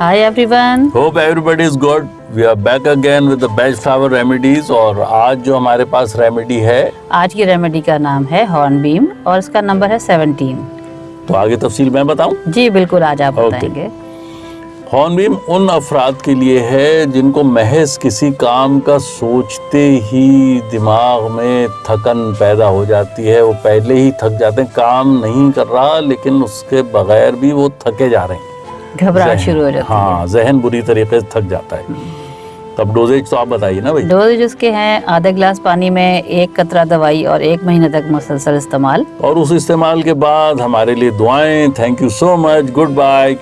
Hi everyone. Hope everybody is good. We are back again with the best flower remedies और आज जो हमारे पास remedy है आज की रेमेडी का नाम है हॉर्नबीम और इसका नंबर है 17. तो आगे तफसील मैं बताऊँ जी बिल्कुल आज आप Okay. बताएँगे हॉर्नबीम उन अफराद के लिए है जिनको महज किसी काम का सोचते ही दिमाग में थकन पैदा हो जाती है वो पहले ही थक जाते हैं काम नहीं कर रहा लेकिन उसके बगैर भी वो थके जा रहे हैं घबराहट शुरू हो जाती हाँ। जहन बुरी तरीके से थक जाता है। तब डोजेज तो आप बताइए ना भाई। डोजेज डोज उसके हैं आधा गिलास पानी में एक कतरा दवाई और एक महीने तक मुसलसल इस्तेमाल। और उस इस्तेमाल के बाद हमारे लिए दुआएँ। Thank you so much goodbye